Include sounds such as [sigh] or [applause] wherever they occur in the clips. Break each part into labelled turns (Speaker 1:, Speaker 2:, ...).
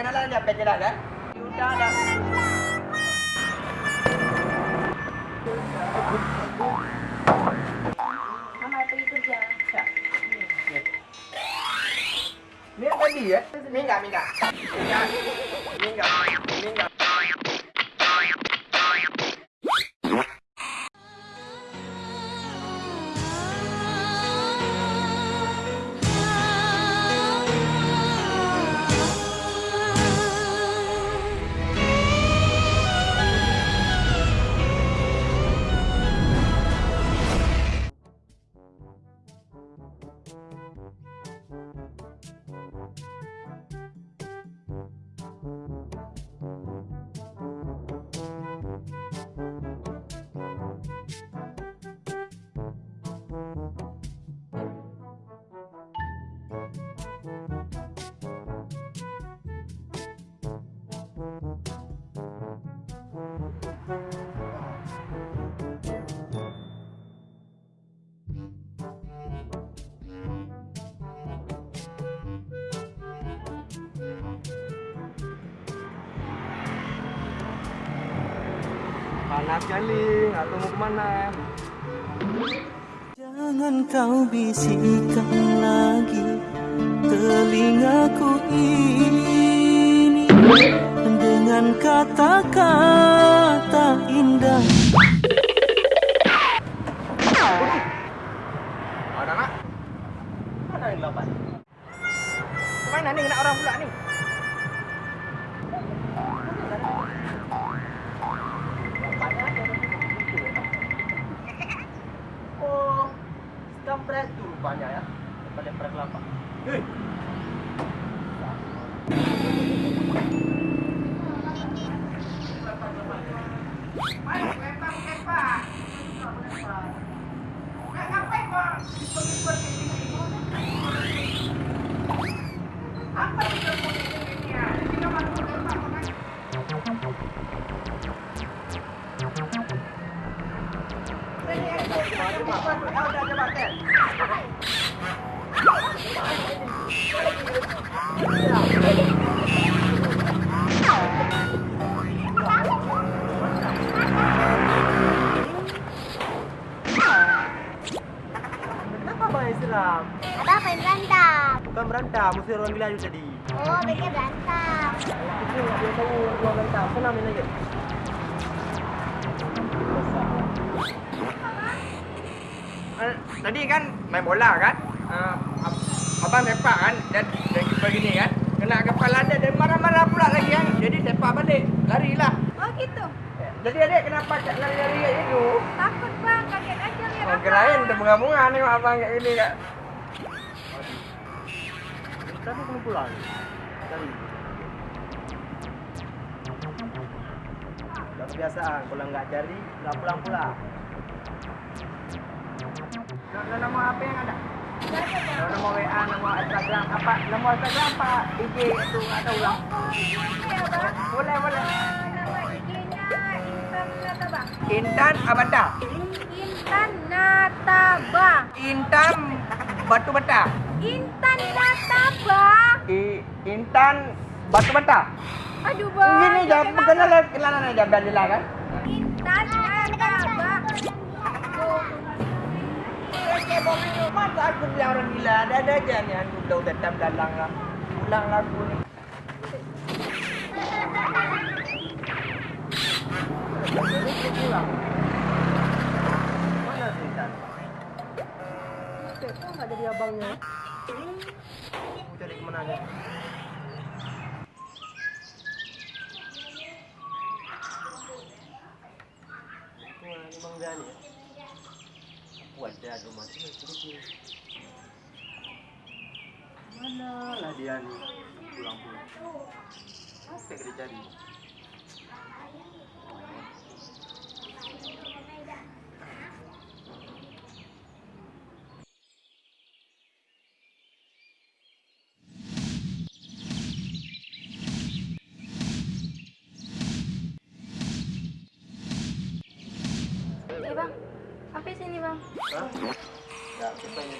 Speaker 1: kenalan dia pakai dah kan? Sudah dah.
Speaker 2: Mama pergi kerja.
Speaker 1: Ni tadi ya? Minggat, minggat. Panas kali, tahu mau ke mana.
Speaker 3: Jangan kau bisikkan lagi telingaku ini dengan kata-kata
Speaker 1: Oh, that's
Speaker 2: about that. Berantem,
Speaker 1: mesti orang bilang tadi.
Speaker 2: Oh, mereka berantem.
Speaker 1: Itu dia tahu orang berantem, senang main aja. Eh, Tadi kan main bola kan? Uh, abang sepak kan dan dan begini kan kena kepala dia dan marah-marah pula lagi kan jadi sepak balik larilah
Speaker 2: Oh, gitu.
Speaker 1: jadi adik kenapa cak lari-lari kayak gitu
Speaker 2: Takut bang, kaget aja lihat
Speaker 1: Oh, kirain terbunga-bunga nih abang kayak gini kak. Tadi kamu pulang. Tadi. Udah kebiasaan, pulang nggak cari, nggak pulang pula. Nah, nama apa yang ada? Nah, nama WA, nama Instagram, apa? Nama Instagram apa? IG itu nggak tahu lah.
Speaker 2: ya bang.
Speaker 1: Boleh, boleh.
Speaker 2: Nama IG-nya Intan Nataba.
Speaker 1: Intan Abada.
Speaker 2: Intan Nataba.
Speaker 1: Intan Batu Bata.
Speaker 2: Intan Nataba.
Speaker 1: I, Intan Batu Bata.
Speaker 2: Aduh bang.
Speaker 1: Gini jam
Speaker 2: kenapa?
Speaker 1: kenalan kenalan aja Bandila kan?
Speaker 2: Intan.
Speaker 1: Oke, boleh masa aku bilang orang gila ada ada aja nih anu udah tetap dalang lah. Ulang lagu nih. Mana sih Intan? Kok nggak jadi abangnya? Cari ke mana aja? Ya? Wajah rumah. Mana lah dia nih pulang-pulang. Apa yang dia
Speaker 2: Tapi sini bang.
Speaker 1: Nggak, pengen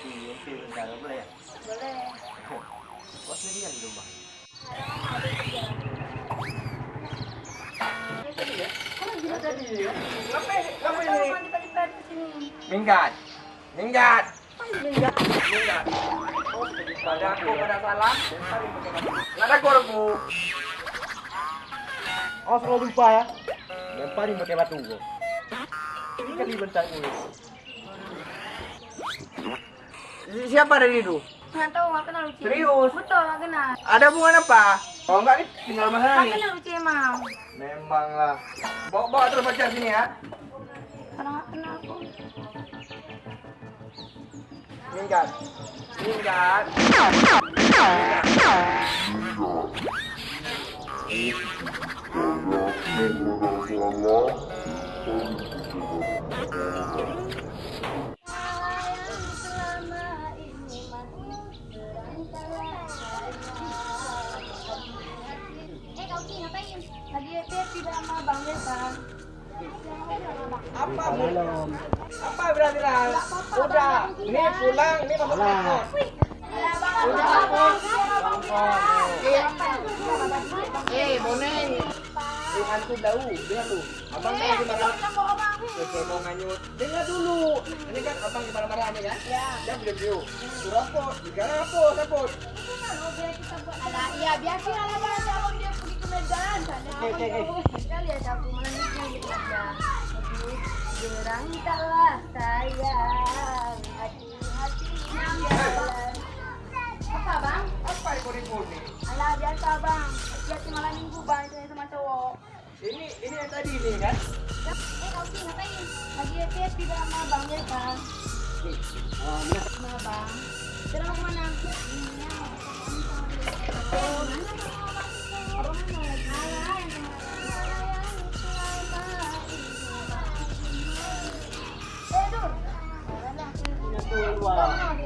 Speaker 1: boleh ya?
Speaker 2: Boleh. [laughs]
Speaker 1: Kok di rumah? Minggat. Minggat. Minggat. Minggat. Aku salah.
Speaker 4: Oh, selalu lupa ya. Lemparin pakai batu. Kan gue.
Speaker 1: Siapa dari itu?
Speaker 2: Nggak tahu, nggak kenal Uci.
Speaker 1: Serius?
Speaker 2: Betul, nggak kenal.
Speaker 1: Ada hubungan apa? Kalau enggak nih tinggal mana nih?
Speaker 2: kenal Uci emang.
Speaker 1: Memang lah. Bawa bawa terus baca sini ya.
Speaker 2: Karena nggak kenal aku.
Speaker 1: Minggat. Minggat.
Speaker 2: Selama
Speaker 1: Apa bu? Apa berarti lah? Udah. Ini pulang. Ini masuk kantor. Udah hapus. Eh, boneng. Dengan tuh dau, dengar tuh. Abang tahu gimana? Oke, mau nganyut. Dengar dulu. Ini kan abang gimana marahnya kan? Ya. Dia video video. Suruh. Jika hapus, hapus.
Speaker 2: Alah, iya biasa lah lah kalau dia pergi ke Medan. Sana
Speaker 4: Oke, oke,
Speaker 2: sekali ada aku melangitnya gitu aja. Berangkatlah sayang, hati-hati jalan. Apa bang?
Speaker 1: Apa itu ribut nih?
Speaker 2: Alah biasa bang. Biasa malam minggu bang sama cowok.
Speaker 1: Ini ini yang tadi nih kan?
Speaker 2: Sih ngapain? Lagi happy sama bang ya bang. Sama bang. Terus mau ke mana? Oh, mana sama bang? Oh, mana? Alah, yang Dur.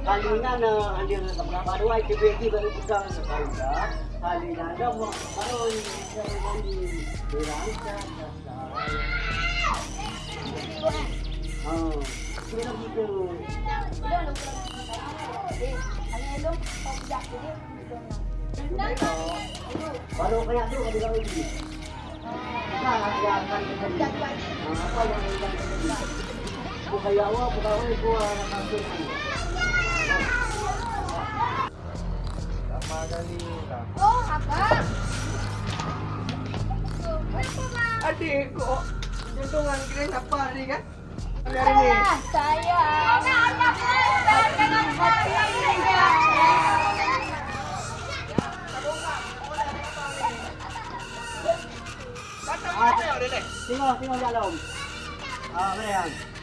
Speaker 4: Halina na andir na sa mga baru ay kibeti baru pegang sa kauda. Halina na mo baru ni sa mandi berang sa Oh, gitu.
Speaker 2: Eh, nak.
Speaker 4: Baru kaya tu kami kami di. Nah, ya akan terjadi. Apa yang akan terjadi? Anak.
Speaker 1: Sama kali.
Speaker 2: Oh, kakak. Kenapa, Bang?
Speaker 1: Adik kok jantungan kira siapa nih kan? Hari ini.
Speaker 2: Alah, saya. Dengan saya.
Speaker 1: Datang mana ya, Dek?
Speaker 4: Tengok, tengok dalam. Ah, mana yang?